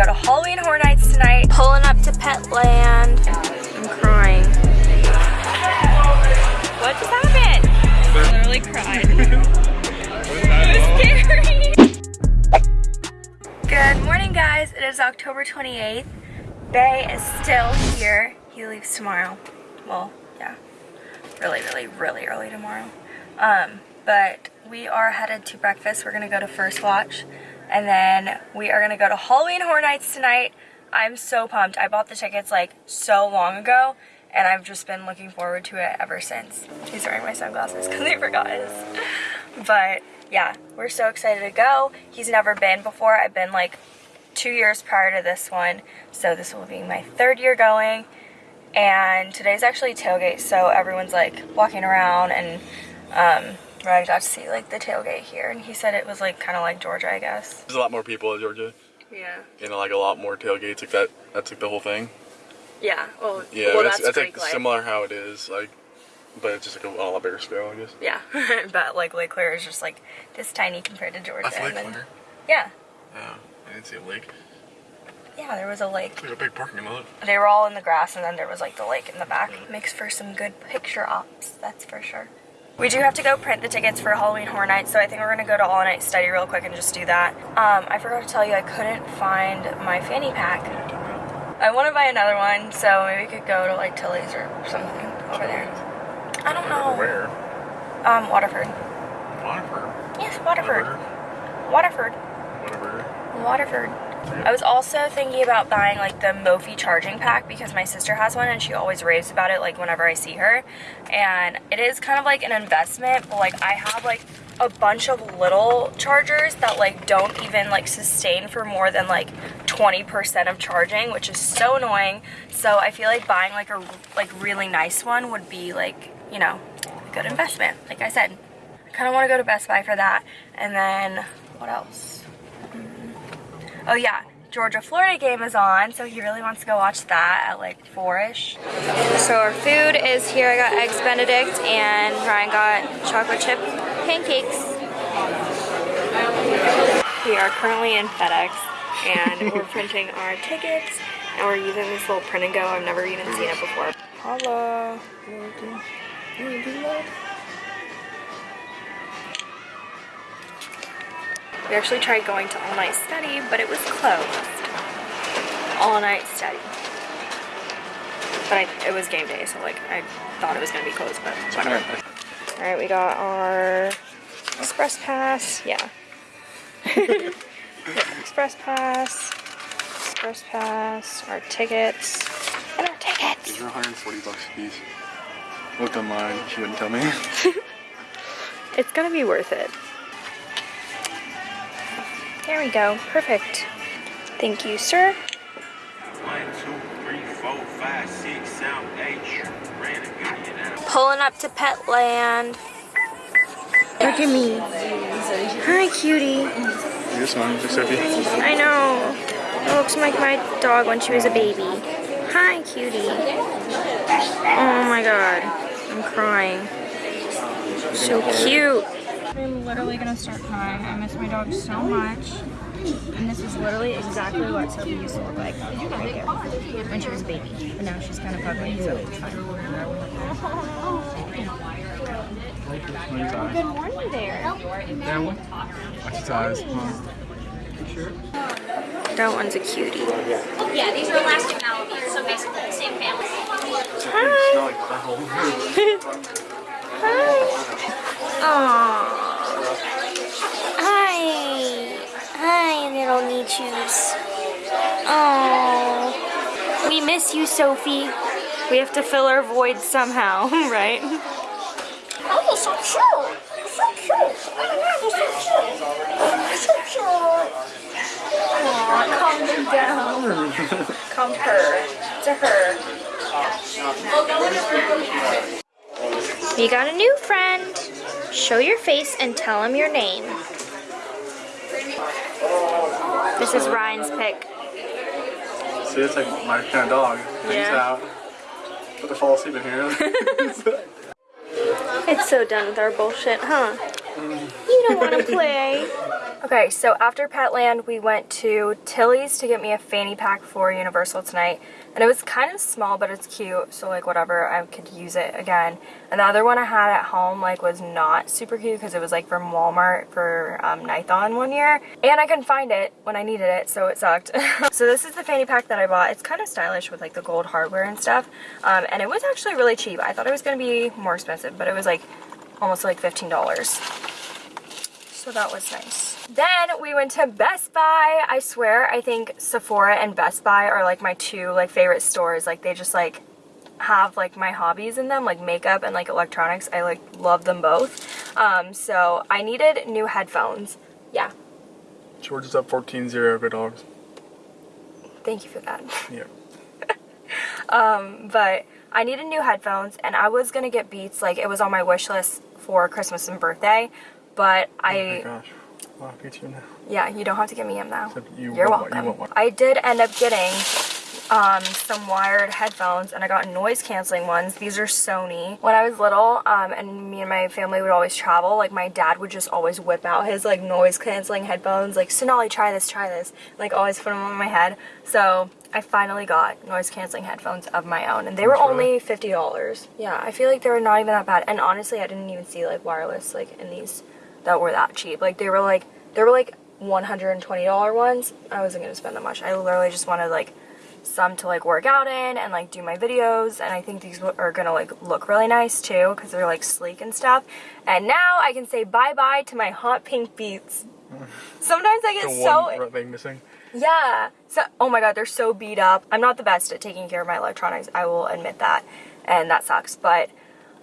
go to Halloween Horror Nights tonight. Pulling up to Petland. I'm crying. What just happened? I literally cried. it was scary. Good morning, guys. It is October 28th. Bay is still here. He leaves tomorrow. Well, yeah. Really, really, really early tomorrow. Um, but we are headed to breakfast. We're gonna go to First Watch. And then we are gonna go to Halloween Horror Nights tonight. I'm so pumped. I bought the tickets like so long ago and I've just been looking forward to it ever since. He's wearing my sunglasses because I forgot his. But yeah, we're so excited to go. He's never been before. I've been like two years prior to this one. So this will be my third year going. And today's actually tailgate, so everyone's like walking around and um, I got to see like the tailgate here, and he said it was like kind of like Georgia, I guess. There's a lot more people in Georgia. Yeah. You know, like a lot more tailgates. Like that. That's like the whole thing. Yeah. Well. Yeah. well, that's, that's, that's like Lake. similar how it is. Like, but it's just like a, on a lot bigger scale, I guess. Yeah. but like Lake Claire is just like this tiny compared to Georgia. That's Lake Claire. Yeah. Yeah. I didn't see a lake. Yeah, there was a lake. There's a big parking lot. They were all in the grass, and then there was like the lake in the back. Makes for some good picture ops, that's for sure. We do have to go print the tickets for Halloween Horror Nights, so I think we're gonna go to All Night Study real quick and just do that. Um, I forgot to tell you, I couldn't find my fanny pack. I want to buy another one, so maybe we could go to like Tilly's or something over there. I don't know. Where? Um, Waterford. Waterford. Yes, Waterford. Waterford. Waterford. Waterford. I was also thinking about buying like the Mophie charging pack because my sister has one and she always raves about it like whenever I see her. And it is kind of like an investment, but like I have like a bunch of little chargers that like don't even like sustain for more than like 20% of charging, which is so annoying. So I feel like buying like a like really nice one would be like, you know, a good investment. Like I said, I kind of want to go to Best Buy for that. And then what else? Mm-hmm. Oh yeah, Georgia Florida game is on, so he really wants to go watch that at like four-ish. So our food is here. I got eggs benedict and Ryan got chocolate chip pancakes. We are currently in FedEx and we're printing our tickets and we're using this little print and go. I've never even seen it before. Holla. We actually tried going to all night study, but it was closed. All night study. But I, it was game day, so like I thought it was gonna be closed, but whatever. All right, we got our express pass. Yeah. express pass. Express pass. Our tickets. And our tickets. These are 140 bucks a piece. Looked online. She wouldn't tell me. It's gonna be worth it. There we go. Perfect. Thank you, sir. One, two, three, four, five, six, seven, eight. Ran a million out. Pulling up to Petland. Look at me. Hi, cutie. this one, just Sophie. I know. It looks like my dog when she was a baby. Hi, cutie. Oh my god. I'm crying. So cute. I'm literally gonna start crying. I miss my dog so much. And this is literally exactly what Sophie used to look like right there when she was a baby. But now she's kind of ugly, so it's fine. Good morning there. That one? Watch his eyes. That one's a cutie. Yeah, these are Alaskan Malamutes, so basically the same family. Hi. little Nichus. Oh. We miss you, Sophie. We have to fill our void somehow, right? Oh, you're so cute. You're so cute. Oh my god, you're so cute. You're so cute. Aw, calm them down. Calm her. To her. We got a new friend. Show your face and tell him your name. This is Ryan's pick. See, it's like my kind of dog. Yeah. out. But to fall asleep in here. It's so done with our bullshit, huh? You don't want to play. Okay, so after Petland, we went to Tilly's to get me a fanny pack for Universal tonight. And it was kind of small, but it's cute, so like whatever, I could use it again. And the other one I had at home like was not super cute because it was like from Walmart for um, Nithon one year. And I couldn't find it when I needed it, so it sucked. so this is the fanny pack that I bought. It's kind of stylish with like the gold hardware and stuff. Um, and it was actually really cheap. I thought it was going to be more expensive, but it was like almost like $15 so that was nice. Then we went to Best Buy. I swear, I think Sephora and Best Buy are like my two like favorite stores. Like they just like have like my hobbies in them, like makeup and like electronics. I like love them both. Um, so I needed new headphones. Yeah. George is up 14-0, good dogs. Thank you for that. Yeah. um, but I needed new headphones and I was gonna get Beats. Like it was on my wish list for Christmas and birthday but Oh my I, gosh. Wow, get you now. yeah, you don't have to give me them now. You You're want welcome. you. I did end up getting um, some wired headphones and I got noise canceling ones. These are Sony. When I was little um, and me and my family would always travel, like my dad would just always whip out his like noise canceling headphones, like Sonali, try this, try this, like always put them on my head. So I finally got noise canceling headphones of my own and they were That's only $50. Yeah, I feel like they were not even that bad. And honestly, I didn't even see like wireless like in these that were that cheap. Like they were like they were like $120 ones. I wasn't gonna spend that much. I literally just wanted like some to like work out in and like do my videos and I think these are gonna like look really nice too because they're like sleek and stuff. And now I can say bye bye to my hot pink beats. Sometimes I get so thing missing. yeah. So, oh my god, they're so beat up. I'm not the best at taking care of my electronics. I will admit that, and that sucks. But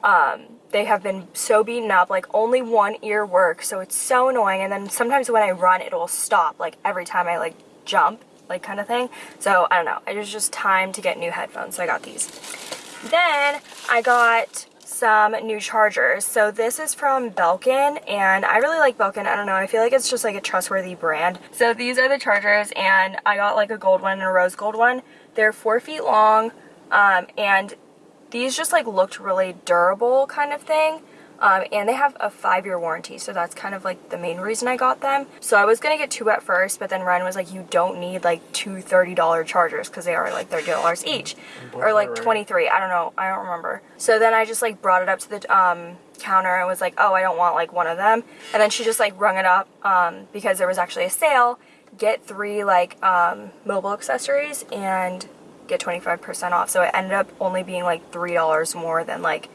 um, they have been so beaten up. Like only one ear works, so it's so annoying. And then sometimes when I run, it will stop. Like every time I like jump, like kind of thing. So I don't know. It was just time to get new headphones. So I got these. Then I got some new chargers. So this is from Belkin and I really like Belkin. I don't know. I feel like it's just like a trustworthy brand. So these are the chargers and I got like a gold one and a rose gold one. They're four feet long um, and these just like looked really durable kind of thing. Um, and they have a five-year warranty, so that's kind of like the main reason I got them. So I was gonna get two at first, but then Ryan was like, you don't need like two $30 chargers because they are like $30 each, or like Right. 23. I don't know, I don't remember. So then I just like brought it up to the um, counter and was like, oh, I don't want like one of them. And then she just like rung it up um, because there was actually a sale. Get three like um, mobile accessories and get 25% off. So it ended up only being like $3 more than like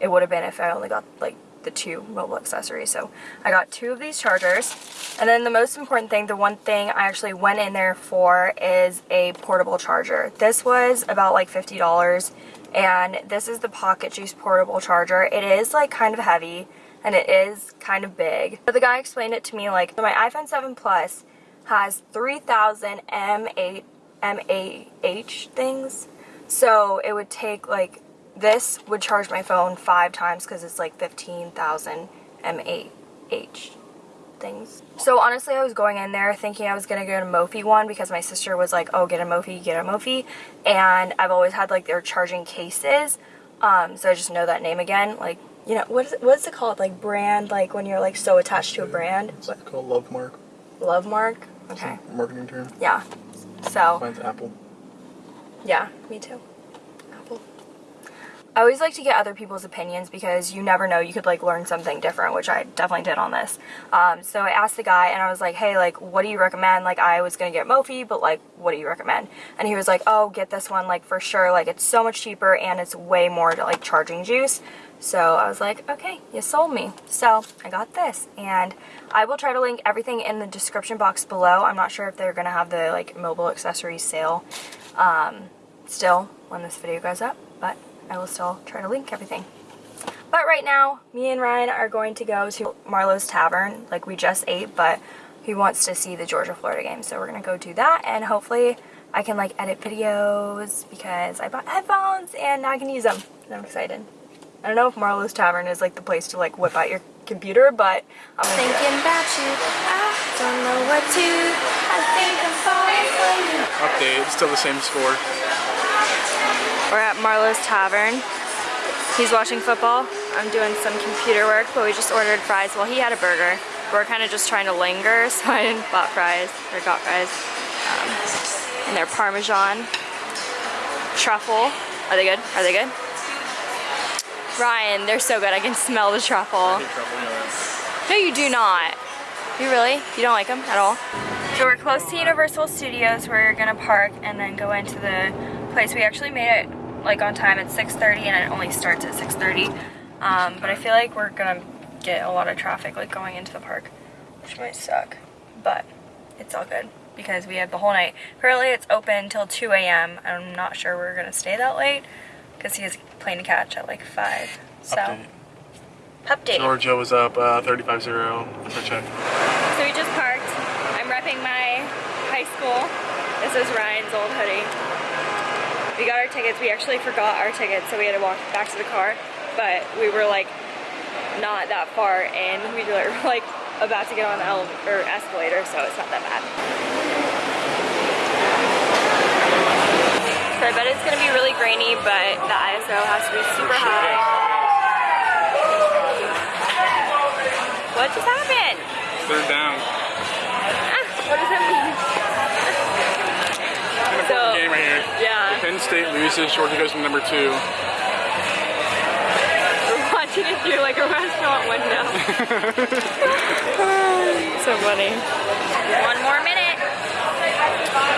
it would have been if I only got like the two mobile accessories. So I got two of these chargers. And then the most important thing, the one thing I actually went in there for is a portable charger. This was about like $50 and this is the Pocket Juice portable charger. It is like kind of heavy and it is kind of big. But the guy explained it to me like my iPhone 7 Plus has 3000 M8 MAH things. So it would take like this would charge my phone five times because it's like 15,000 MAH things. So honestly, I was going in there thinking I was gonna get a Mophie one because my sister was like, "Oh, get a Mophie, get a Mophie," and I've always had like their charging cases, um, so I just know that name again. Like, you know, what is it, what is it called? Like brand, like when you're like so attached to a brand. It's called Love Mark. Love mark. Okay. Marketing term. Yeah. So. Mine's Apple. Yeah, me too. I always like to get other people's opinions because you never know, you could like learn something different, which I definitely did on this. Um, so I asked the guy and I was like, hey, like, what do you recommend? Like, I was gonna get Mophie, but like, what do you recommend? And he was like, oh, get this one, like, for sure. Like, it's so much cheaper and it's way more to like charging juice. So I was like, okay, you sold me. So I got this and I will try to link everything in the description box below. I'm not sure if they're gonna have the like mobile accessories sale um, still when this video goes up, but I will still try to link everything. But right now, me and Ryan are going to go to Marlowe's Tavern, like we just ate, but he wants to see the Georgia-Florida game, so we're gonna go do that, and hopefully I can like edit videos because I bought headphones and now I can use them, and I'm excited. I don't know if Marlowe's Tavern is like the place to like whip out your computer, but I'm gonna do it. Thinking about you, I don't know what to. I think I'm falling for you. Update. Still the same score. We're at Marlowe's Tavern. He's watching football. I'm doing some computer work, but we just ordered fries. Well, he had a burger. we're kind of just trying to linger, so I didn't bought fries or got fries. Um, and they're Parmesan, truffle. Are they good? Are they good? Ryan, they're so good. I can smell the truffle. No, you do not. You really? You don't like them at all? So we're close to Universal Studios. Where we're gonna park and then go into the place. We actually made it like on time at 6.30 and it only starts at 6.30. Um, but I feel like we're gonna get a lot of traffic like going into the park, which might suck. But it's all good because we have the whole night. Currently it's open till 2 a.m. I'm not sure we're gonna stay that late because he has a plane to catch at like 5. So, Update. update. Georgia was up uh, 35-0 for check. So we just parked. I'm repping my high school. This is Ryan's old hoodie. We got our tickets. We actually forgot our tickets, so we had to walk back to the car. But we were like not that far in. We were like about to get on the or escalator, so it's not that bad. So I bet it's gonna be really grainy, but the ISO has to be super high. What just happened? Third down. Ah, what does that mean? So, Game right here. yeah, Penn State loses. Georgia goes to number two. we're watching it through like a restaurant window. so funny. One more minute.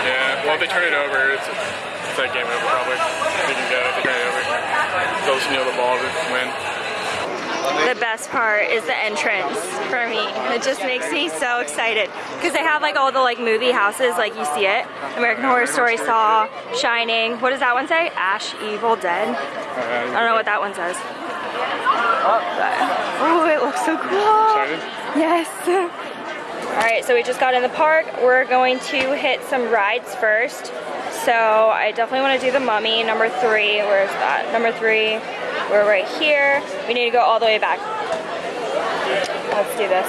Yeah. Well, if they turn it over, it's, it's that game over probably. They can go. If they turn it over, they'll just kneel the ball to win. The best part is the entrance for me. It just makes me so excited because they have like all the like movie houses, like you see it. American Horror Story, Saw, Shining. What does that one say? Ash, Evil, Dead. I don't know what that one says. Oh, it looks so cool. Yes. All right, so we just got in the park. We're going to hit some rides first. So I definitely want to do the Mummy, number three. Where's that? Number three. We're right here. We need to go all the way back. Let's do this.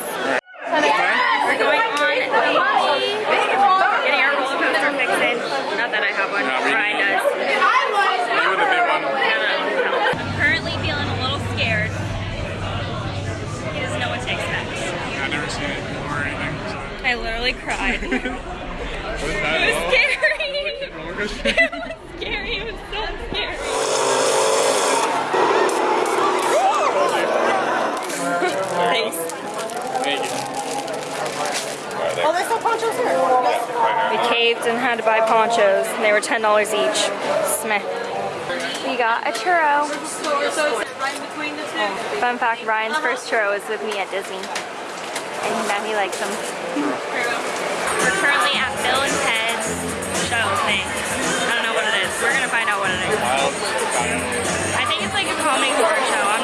Yes! We're going on the. Getting our roller coaster fixed. Not that I have one. No, Ryan does. You were the big one. I'm currently feeling a little scared. He doesn't know what to expect. I've never seen it before or anything. So. I literally cried. it What is that? was scary. It was scary. It was so scary. Thanks. Thank you. Oh, there's no ponchos here. We and had to buy ponchos, and they were ten dollars each. Smith. We got a churro. Fun fact: Ryan's first churro was with me at Disney, and now he likes them. We're currently at Bill and Ted's show thing. I don't know what it is. We're gonna find out what it is. I think it's like a comedy horror show.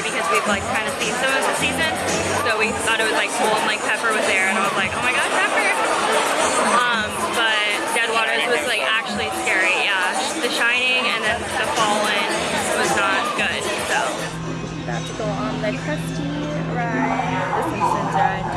Story because we've like kind of seen some of the seasons. So we thought it was like cool and like Pepper was there and I was like, oh my god, Pepper! Um, but Dead Waters was like actually scary, yeah. The Shining and then The Fallen was not good, so. About to go on the Krusty ride, the Simpsons ride.